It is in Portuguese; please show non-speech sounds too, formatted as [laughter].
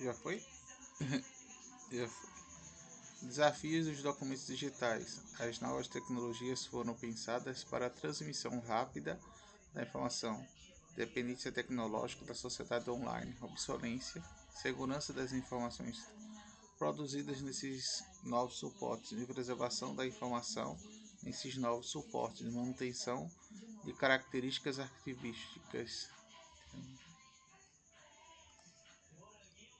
Já foi? [laughs] Já foi. Desafios dos documentos digitais. As novas tecnologias foram pensadas para a transmissão rápida da informação, dependência tecnológica da sociedade online, obsolência, segurança das informações produzidas nesses novos suportes de preservação da informação, nesses novos suportes de manutenção de características arquivísticas